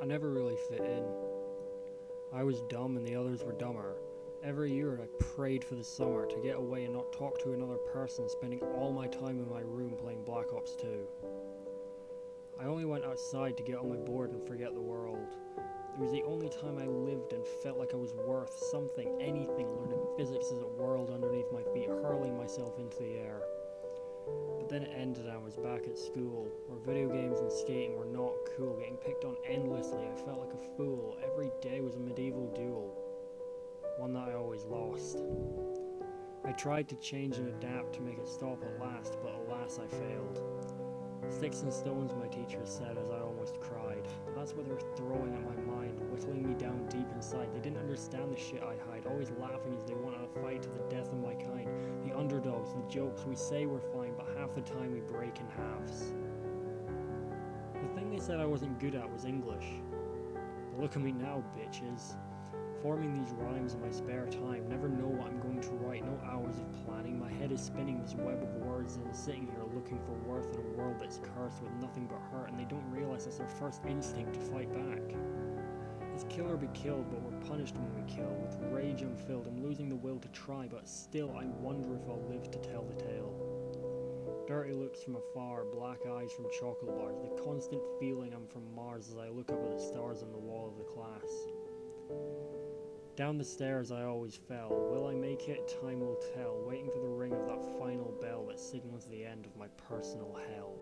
I never really fit in. I was dumb and the others were dumber. Every year I prayed for the summer to get away and not talk to another person, spending all my time in my room playing Black Ops 2. I only went outside to get on my board and forget the world. It was the only time I lived and felt like I was worth something, anything, learning physics as a world underneath my feet, hurling myself into the air. Then it ended and I was back at school, where video games and skating were not cool, getting picked on endlessly. I felt like a fool. Every day was a medieval duel, one that I always lost. I tried to change and adapt to make it stop at last, but alas, I failed. Sticks and stones, my teacher said as I almost cried. That's what they were throwing at my mind, whittling me down deep inside. They didn't understand the shit I hide, always laughing as they wanted to fight to the death of my kind. The underdogs, the jokes, we say we're but half the time we break in halves. The thing they said I wasn't good at was English. But look at me now, bitches. Forming these rhymes in my spare time, never know what I'm going to write, no hours of planning. My head is spinning this web of words and I'm sitting here looking for worth in a world that's cursed with nothing but hurt, and they don't realize it's their first instinct to fight back. It's kill or be killed, but we're punished when we kill. With rage I'm filled, I'm losing the will to try, but still I wonder if I'll live to tell. Dirty looks from afar, black eyes from chocolate bars, the constant feeling I'm from Mars as I look up at the stars on the wall of the class. Down the stairs I always fell. Will I make it? Time will tell. Waiting for the ring of that final bell that signals the end of my personal hell.